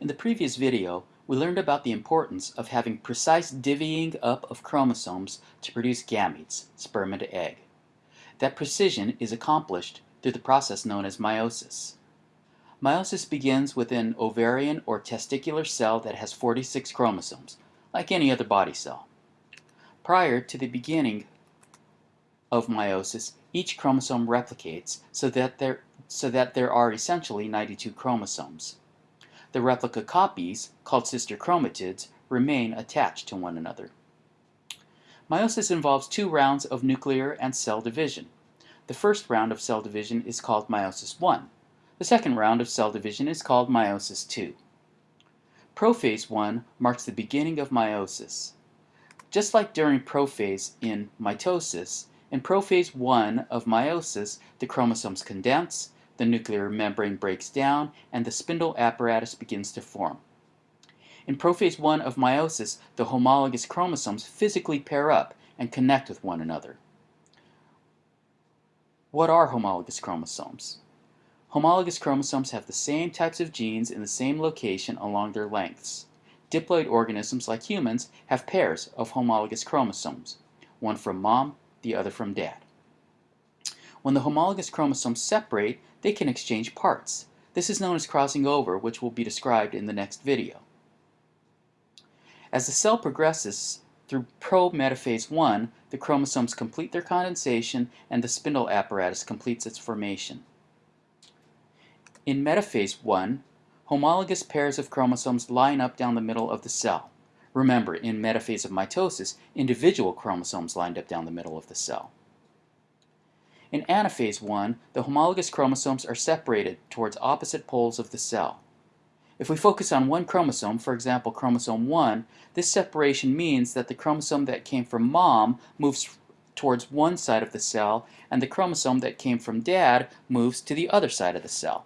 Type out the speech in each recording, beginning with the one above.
In the previous video, we learned about the importance of having precise divvying up of chromosomes to produce gametes, sperm and egg. That precision is accomplished through the process known as meiosis. Meiosis begins with an ovarian or testicular cell that has 46 chromosomes, like any other body cell. Prior to the beginning of meiosis, each chromosome replicates so that there, so that there are essentially 92 chromosomes. The replica copies, called sister chromatids, remain attached to one another. Meiosis involves two rounds of nuclear and cell division. The first round of cell division is called meiosis 1. The second round of cell division is called meiosis 2. Prophase 1 marks the beginning of meiosis. Just like during prophase in mitosis, in prophase 1 of meiosis, the chromosomes condense, the nuclear membrane breaks down, and the spindle apparatus begins to form. In prophase 1 of meiosis, the homologous chromosomes physically pair up and connect with one another. What are homologous chromosomes? Homologous chromosomes have the same types of genes in the same location along their lengths. Diploid organisms like humans have pairs of homologous chromosomes, one from mom, the other from dad. When the homologous chromosomes separate, they can exchange parts. This is known as crossing over, which will be described in the next video. As the cell progresses through pro-metaphase 1, the chromosomes complete their condensation and the spindle apparatus completes its formation. In metaphase 1, homologous pairs of chromosomes line up down the middle of the cell. Remember, in metaphase of mitosis, individual chromosomes lined up down the middle of the cell. In anaphase 1, the homologous chromosomes are separated towards opposite poles of the cell. If we focus on one chromosome, for example chromosome 1, this separation means that the chromosome that came from mom moves towards one side of the cell and the chromosome that came from dad moves to the other side of the cell.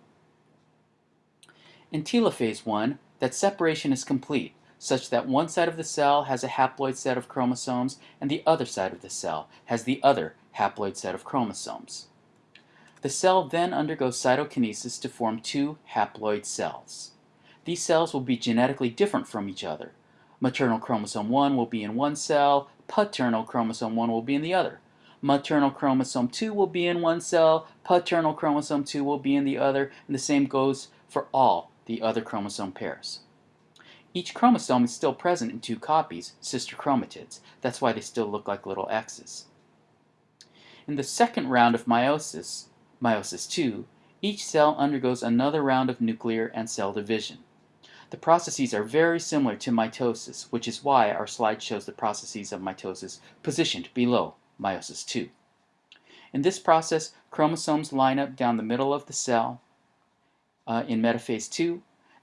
In telophase 1, that separation is complete, such that one side of the cell has a haploid set of chromosomes and the other side of the cell has the other haploid set of chromosomes. The cell then undergoes cytokinesis to form two haploid cells. These cells will be genetically different from each other. Maternal chromosome 1 will be in one cell, paternal chromosome 1 will be in the other. Maternal chromosome 2 will be in one cell, paternal chromosome 2 will be in the other, and the same goes for all the other chromosome pairs. Each chromosome is still present in two copies, sister chromatids. That's why they still look like little X's. In the second round of meiosis, meiosis II, each cell undergoes another round of nuclear and cell division. The processes are very similar to mitosis, which is why our slide shows the processes of mitosis positioned below meiosis II. In this process, chromosomes line up down the middle of the cell uh, in metaphase 2,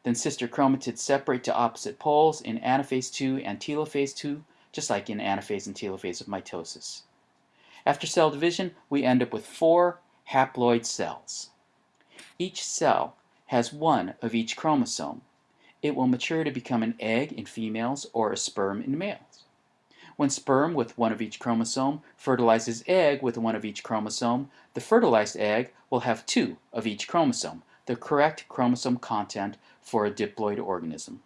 then sister chromatids separate to opposite poles in anaphase 2 and telophase 2, just like in anaphase and telophase of mitosis. After cell division, we end up with four haploid cells. Each cell has one of each chromosome. It will mature to become an egg in females or a sperm in males. When sperm with one of each chromosome fertilizes egg with one of each chromosome, the fertilized egg will have two of each chromosome, the correct chromosome content for a diploid organism.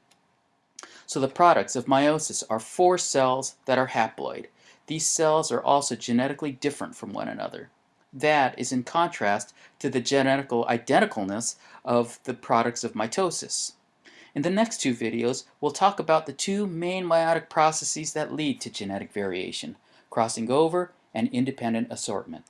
So the products of meiosis are four cells that are haploid. These cells are also genetically different from one another. That is in contrast to the genetical identicalness of the products of mitosis. In the next two videos, we'll talk about the two main meiotic processes that lead to genetic variation, crossing over and independent assortment.